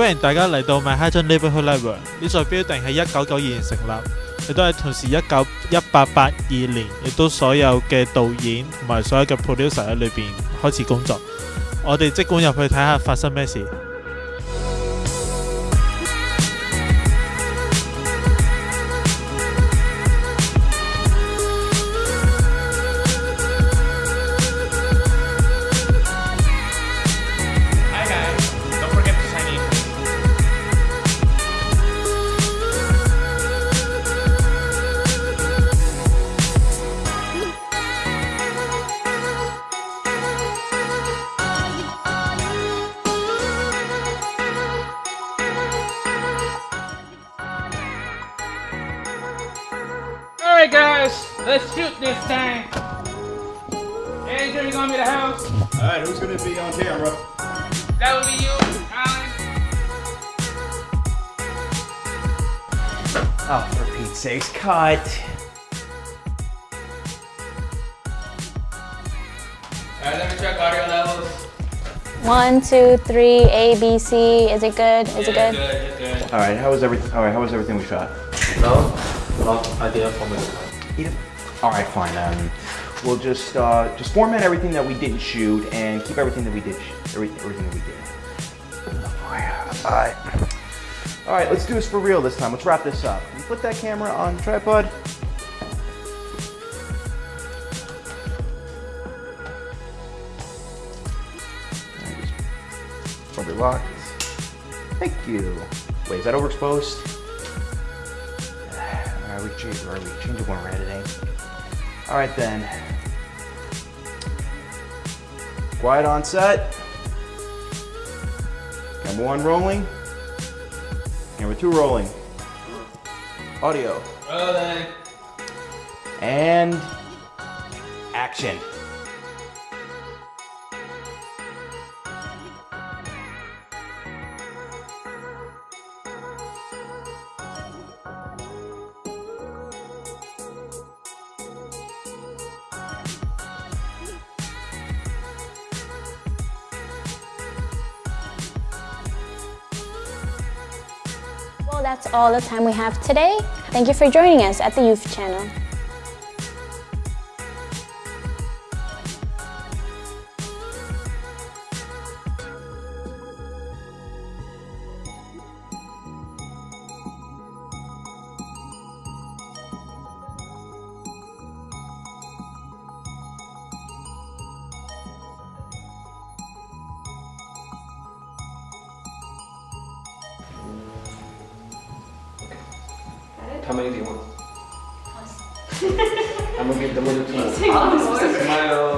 歡迎大家嚟到 Manhattan Neighborhood Library。呢座 building 喺一九九二年成立，亦都係同時一九一八八二年，亦都所有嘅導演同埋所有嘅 producer 喺裏邊開始工作。我哋即管入去睇下發生咩事。 Alright guys, let's shoot this thing. Andrew, you gonna be the house? Alright, who's gonna be on camera? That would be you, Alan. Oh, for Pete's sakes, cut. Alright, let me check audio levels. One, two, three, A, B, C. Is it good? Is it Yeah, good? Good, good. All right, how was everything? All right, how was everything we shot? No, not idea for me. All right, fine. Um, we'll just uh, just format everything that we didn't shoot and keep everything that we did. everything that we did. All right. All right, let's do this for real this time. Let's wrap this up. You put that camera on the tripod? Probably locked. Thank you. Wait, is that overexposed? Alright, we change, or we change it when we're editing. Alright then. Quiet on set. Camera one rolling. Camera two rolling. Audio. Rolling. And action. That's all the time we have today. Thank you for joining us at the Youth Channel. How many do you want? I'm gonna give them a two more. Smile.